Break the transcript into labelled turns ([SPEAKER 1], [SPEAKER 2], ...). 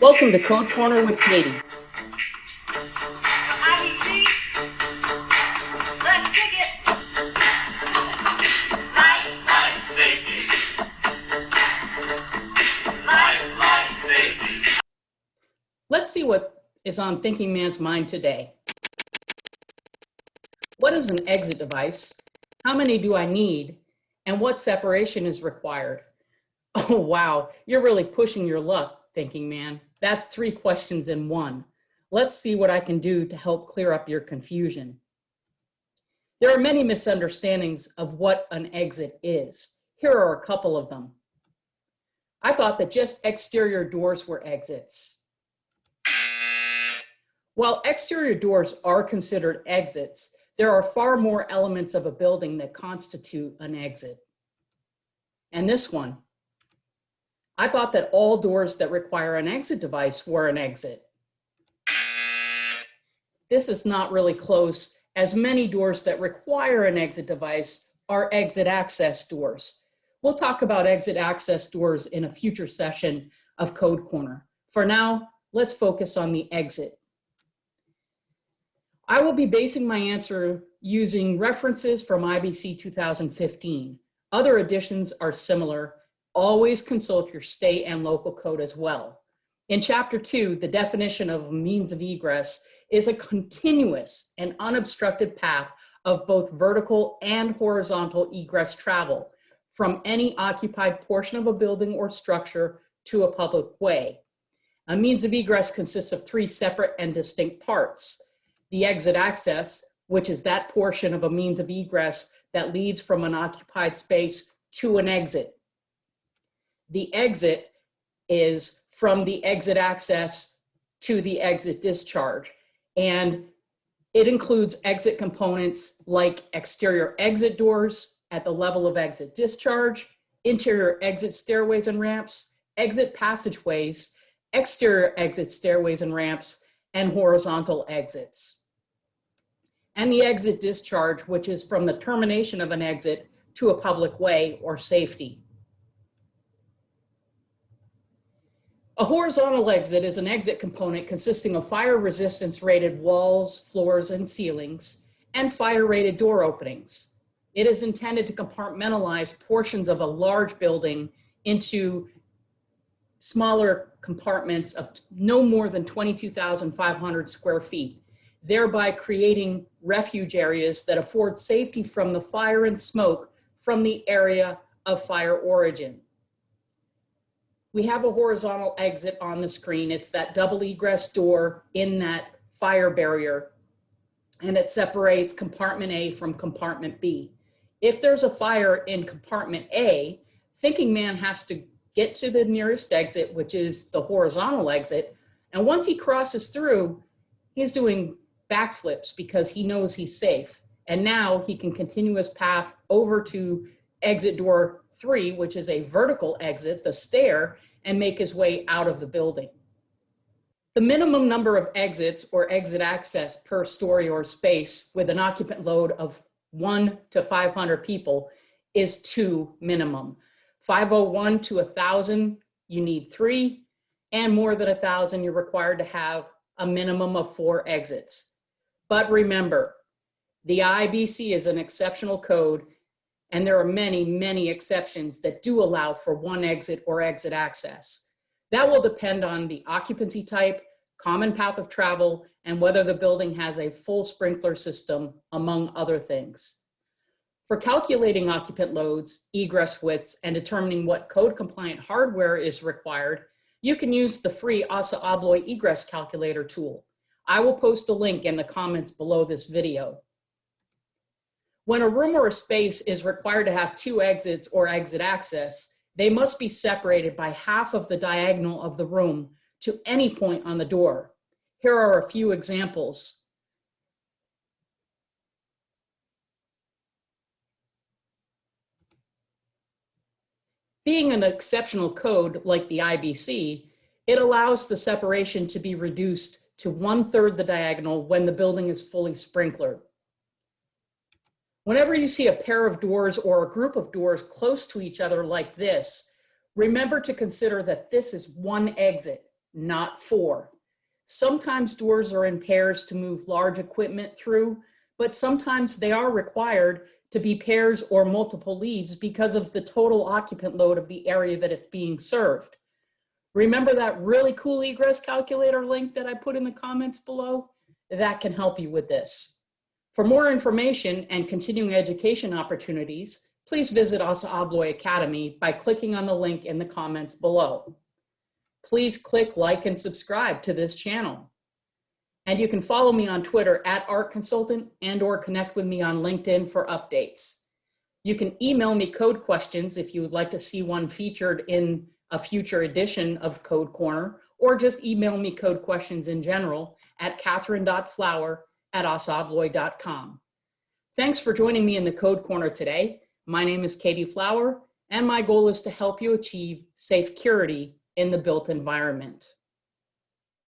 [SPEAKER 1] Welcome to Code Corner with Katie.
[SPEAKER 2] Let's
[SPEAKER 1] see what is on Thinking Man's mind today. What is an exit device? How many do I need? And what separation is required? Oh, wow, you're really pushing your luck, Thinking Man. That's three questions in one. Let's see what I can do to help clear up your confusion. There are many misunderstandings of what an exit is. Here are a couple of them. I thought that just exterior doors were exits. While exterior doors are considered exits, there are far more elements of a building that constitute an exit. And this one, I thought that all doors that require an exit device were an exit. This is not really close as many doors that require an exit device are exit access doors. We'll talk about exit access doors in a future session of Code Corner. For now, let's focus on the exit. I will be basing my answer using references from IBC 2015. Other editions are similar. Always consult your state and local code as well. In chapter two, the definition of means of egress is a continuous and unobstructed path of both vertical and horizontal egress travel from any occupied portion of a building or structure to a public way. A means of egress consists of three separate and distinct parts. The exit access, which is that portion of a means of egress that leads from an occupied space to an exit. The exit is from the exit access to the exit discharge. And it includes exit components like exterior exit doors at the level of exit discharge, interior exit stairways and ramps, exit passageways, exterior exit stairways and ramps, and horizontal exits. And the exit discharge, which is from the termination of an exit to a public way or safety. A horizontal exit is an exit component consisting of fire resistance rated walls, floors, and ceilings, and fire rated door openings. It is intended to compartmentalize portions of a large building into smaller compartments of no more than 22,500 square feet, thereby creating refuge areas that afford safety from the fire and smoke from the area of fire origin we have a horizontal exit on the screen. It's that double egress door in that fire barrier and it separates compartment A from compartment B. If there's a fire in compartment A, thinking man has to get to the nearest exit, which is the horizontal exit. And once he crosses through, he's doing backflips because he knows he's safe. And now he can continue his path over to exit door three, which is a vertical exit, the stair, and make his way out of the building. The minimum number of exits or exit access per story or space with an occupant load of one to 500 people is two minimum. 501 to 1,000, you need three, and more than 1,000, you're required to have a minimum of four exits. But remember, the IBC is an exceptional code and there are many, many exceptions that do allow for one exit or exit access. That will depend on the occupancy type, common path of travel, and whether the building has a full sprinkler system, among other things. For calculating occupant loads, egress widths, and determining what code compliant hardware is required, you can use the free ASSA ABLOY egress calculator tool. I will post a link in the comments below this video. When a room or a space is required to have two exits or exit access, they must be separated by half of the diagonal of the room to any point on the door. Here are a few examples. Being an exceptional code like the IBC, it allows the separation to be reduced to one third the diagonal when the building is fully sprinklered. Whenever you see a pair of doors or a group of doors close to each other like this, Remember to consider that this is one exit, not four. Sometimes doors are in pairs to move large equipment through, but sometimes they are required to be pairs or multiple leaves because of the total occupant load of the area that it's being served. Remember that really cool egress calculator link that I put in the comments below? That can help you with this. For more information and continuing education opportunities, please visit ASSA ABLOY Academy by clicking on the link in the comments below. Please click like and subscribe to this channel. And you can follow me on Twitter at Art Consultant and or connect with me on LinkedIn for updates. You can email me code questions if you would like to see one featured in a future edition of Code Corner, or just email me code questions in general at catherine.flower at assaabloy.com. Thanks for joining me in the Code Corner today. My name is Katie Flower, and my goal is to help you achieve safe security in the built environment.